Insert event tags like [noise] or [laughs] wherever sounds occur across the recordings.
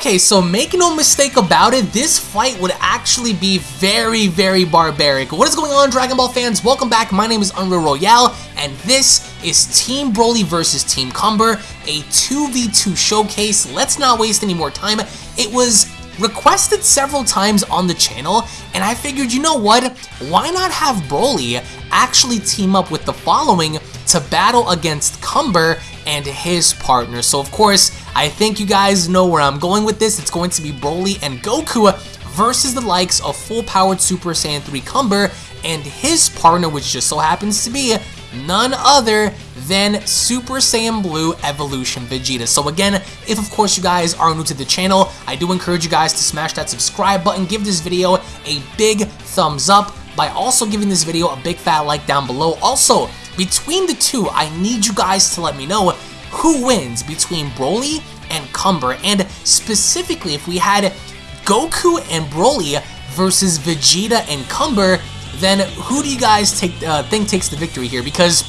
Okay, so make no mistake about it, this fight would actually be very, very barbaric. What is going on, Dragon Ball fans? Welcome back. My name is Unreal Royale, and this is Team Broly versus Team Cumber, a 2v2 showcase. Let's not waste any more time. It was requested several times on the channel, and I figured, you know what, why not have Broly actually team up with the following to battle against Cumber and his partner. So of course, I think you guys know where I'm going with this. It's going to be Broly and Goku versus the likes of full-powered Super Saiyan 3 Cumber and his partner, which just so happens to be none other than Super Saiyan Blue Evolution Vegeta. So again, if of course you guys are new to the channel, I do encourage you guys to smash that subscribe button, give this video a big thumbs up by also giving this video a big fat like down below. Also, between the two, I need you guys to let me know who wins between Broly and Cumber, and specifically if we had Goku and Broly versus Vegeta and Cumber, then who do you guys take uh, think takes the victory here? Because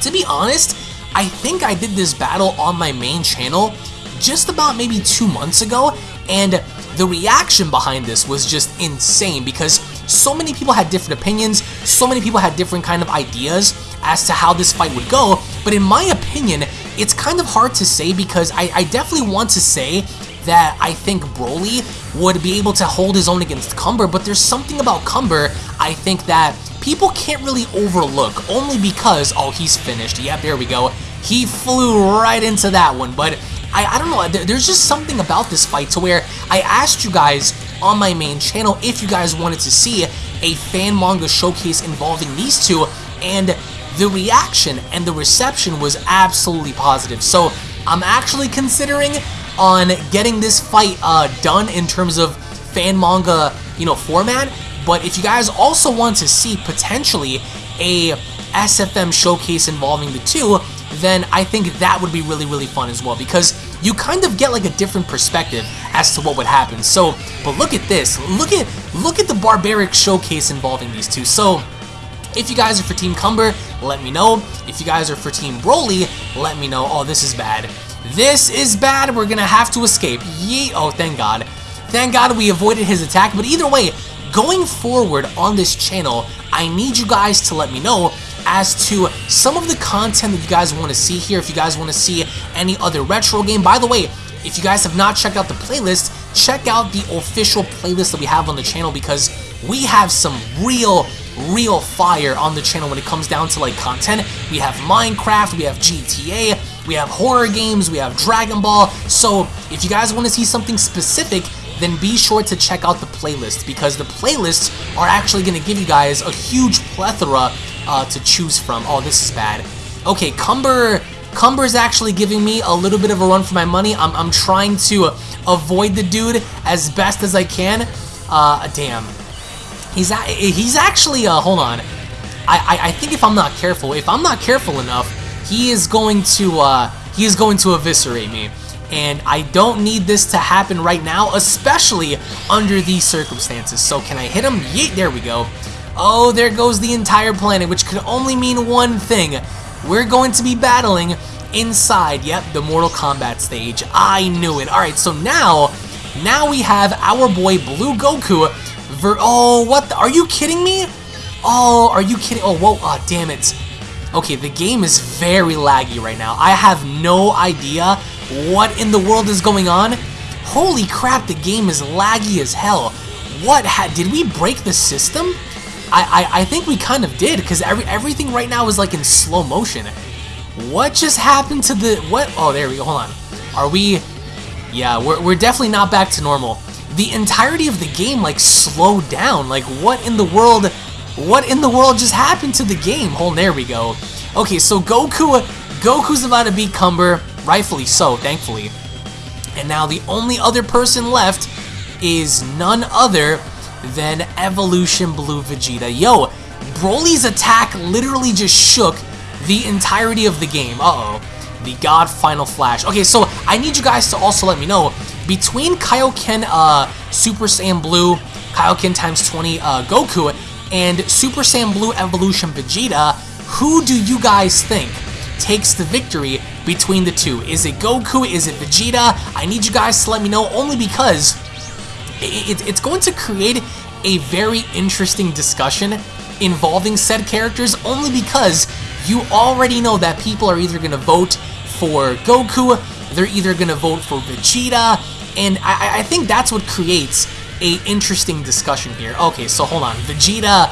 to be honest, I think I did this battle on my main channel just about maybe two months ago, and the reaction behind this was just insane because so many people had different opinions, so many people had different kind of ideas as to how this fight would go, but in my opinion, it's kind of hard to say because I, I definitely want to say that I think Broly would be able to hold his own against Cumber, but there's something about Cumber I think that people can't really overlook, only because, oh, he's finished. Yep, there we go. He flew right into that one, but I, I don't know, there's just something about this fight to where I asked you guys on my main channel if you guys wanted to see a fan manga showcase involving these two, and the reaction and the reception was absolutely positive. So I'm actually considering on getting this fight uh, done in terms of fan manga, you know, format. But if you guys also want to see potentially a SFM showcase involving the two, then I think that would be really, really fun as well because you kind of get like a different perspective as to what would happen. So, but look at this. Look at look at the barbaric showcase involving these two. So, if you guys are for Team Cumber, let me know. If you guys are for Team Broly, let me know. Oh, this is bad. This is bad. We're gonna have to escape. Yee. Oh, thank God. Thank God we avoided his attack. But either way, going forward on this channel, I need you guys to let me know as to some of the content that you guys want to see here. If you guys want to see any other retro game. By the way, if you guys have not checked out the playlist, check out the official playlist that we have on the channel because we have some real real fire on the channel when it comes down to like content. We have Minecraft, we have GTA, we have horror games, we have Dragon Ball. So if you guys want to see something specific, then be sure to check out the playlist because the playlists are actually going to give you guys a huge plethora uh, to choose from. Oh, this is bad. Okay, Cumber Cumber's actually giving me a little bit of a run for my money. I'm, I'm trying to avoid the dude as best as I can. Uh, damn. He's a, he's actually, uh, hold on. I, I, I think if I'm not careful, if I'm not careful enough, he is going to, uh, he is going to eviscerate me. And I don't need this to happen right now, especially under these circumstances. So can I hit him? Yeet, there we go. Oh, there goes the entire planet, which could only mean one thing. We're going to be battling inside, yep, the Mortal Kombat stage. I knew it. Alright, so now, now we have our boy Blue Goku ver- Oh, what the- Are you kidding me? Oh, are you kidding? Oh, whoa, oh, damn it. Okay, the game is very laggy right now. I have no idea what in the world is going on. Holy crap, the game is laggy as hell. What, did we break the system? I, I, I think we kind of did, because every, everything right now is like in slow motion. What just happened to the, what? Oh, there we go, hold on. Are we, yeah, we're, we're definitely not back to normal. The entirety of the game, like, slowed down. Like, what in the world, what in the world just happened to the game? Hold, there we go. Okay, so Goku, Goku's about to beat Cumber, rightfully so, thankfully. And now the only other person left is none other than Evolution Blue Vegeta. Yo, Broly's attack literally just shook the entirety of the game. Uh-oh. The God Final Flash. Okay, so I need you guys to also let me know, between Kaioken uh, Super Saiyan Blue, Kaioken times 20 uh, Goku, and Super Saiyan Blue Evolution Vegeta, who do you guys think takes the victory between the two. Is it Goku? Is it Vegeta? I need you guys to let me know only because it, it, it's going to create a very interesting discussion involving said characters only because you already know that people are either going to vote for Goku, they're either going to vote for Vegeta, and I, I think that's what creates a interesting discussion here. Okay, so hold on. Vegeta,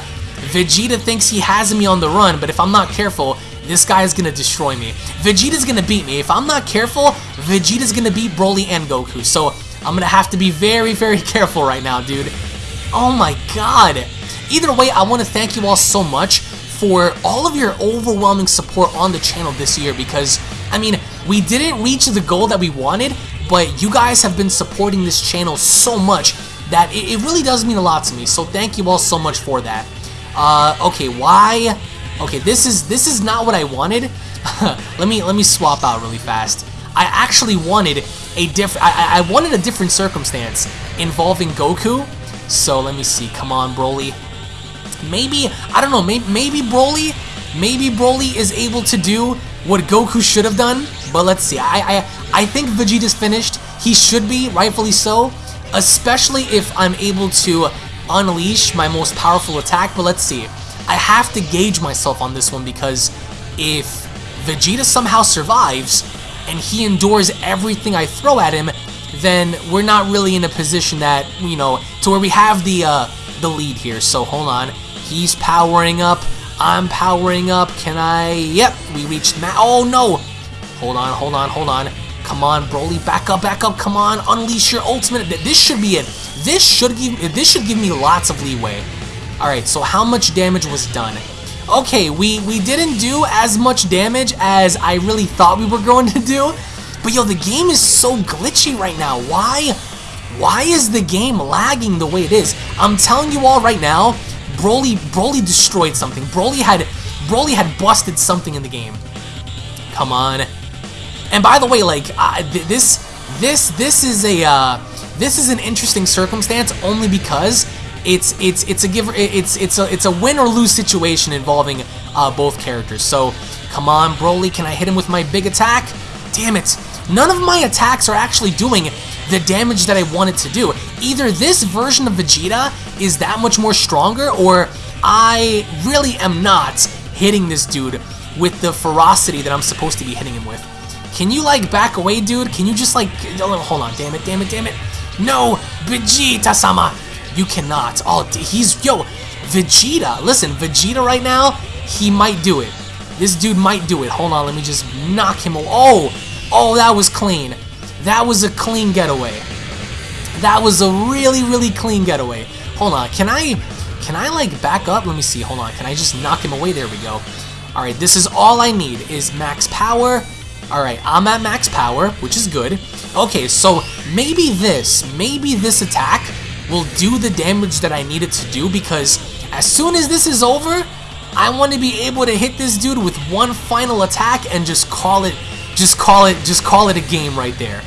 Vegeta thinks he has me on the run, but if I'm not careful, this guy is gonna destroy me. Vegeta's gonna beat me. If I'm not careful, Vegeta's gonna beat Broly and Goku. So I'm gonna have to be very, very [laughs] careful right now, dude. Oh my god. Either way, I want to thank you all so much for all of your overwhelming support on the channel this year because, I mean, we didn't reach the goal that we wanted, but you guys have been supporting this channel so much that it, it really does mean a lot to me. So thank you all so much for that. Uh, okay, why? Okay, this is this is not what I wanted. [laughs] let me let me swap out really fast. I actually wanted a different. I, I wanted a different circumstance involving Goku. So let me see. Come on, Broly. Maybe I don't know. Maybe maybe Broly, maybe Broly is able to do what Goku should have done. But let's see. I I I think Vegeta's finished. He should be, rightfully so. Especially if I'm able to unleash my most powerful attack. But let's see. I have to gauge myself on this one because if Vegeta somehow survives and he endures everything I throw at him, then we're not really in a position that, you know, to where we have the uh, the lead here. So hold on. He's powering up. I'm powering up. Can I? Yep, we reached ma- Oh no! Hold on, hold on, hold on. Come on, Broly, back up, back up. Come on, unleash your ultimate. This should be it. This should give this should give me lots of leeway. All right, so how much damage was done? Okay, we we didn't do as much damage as I really thought we were [laughs] going to do. But yo, the game is so glitchy right now. Why? Why is the game lagging the way it is? I'm telling you all right now, Broly Broly destroyed something. Broly had Broly had busted something in the game. Come on. And by the way, like th this this this is a uh, this is an interesting circumstance only because it's it's it's a give it's it's a it's a win or lose situation involving uh, both characters. So come on, Broly, can I hit him with my big attack? Damn it! None of my attacks are actually doing the damage that I wanted to do. Either this version of Vegeta is that much more stronger, or I really am not hitting this dude with the ferocity that I'm supposed to be hitting him with. Can you, like, back away, dude? Can you just, like... Oh, hold on. Damn it, damn it, damn it. No! Vegeta-sama! You cannot. Oh, he's... Yo, Vegeta. Listen, Vegeta right now, he might do it. This dude might do it. Hold on, let me just knock him... Oh! Oh, that was clean. That was a clean getaway. That was a really, really clean getaway. Hold on, can I... Can I, like, back up? Let me see. Hold on. Can I just knock him away? There we go. Alright, this is all I need is max power. Alright, I'm at max power, which is good. Okay, so maybe this, maybe this attack will do the damage that I need it to do because as soon as this is over, I want to be able to hit this dude with one final attack and just call it, just call it, just call it a game right there.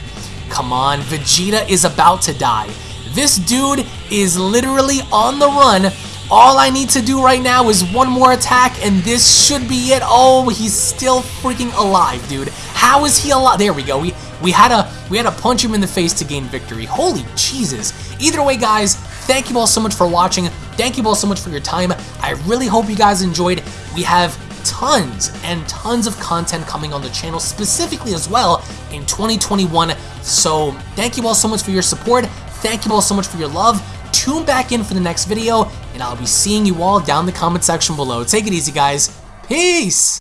Come on, Vegeta is about to die. This dude is literally on the run. All I need to do right now is one more attack, and this should be it. Oh, he's still freaking alive, dude. How is he alive? There we go. We we had to we had to punch him in the face to gain victory. Holy Jesus! Either way, guys, thank you all so much for watching. Thank you all so much for your time. I really hope you guys enjoyed. We have tons and tons of content coming on the channel specifically as well in 2021. So thank you all so much for your support. Thank you all so much for your love. Tune back in for the next video, and I'll be seeing you all down in the comment section below. Take it easy, guys. Peace!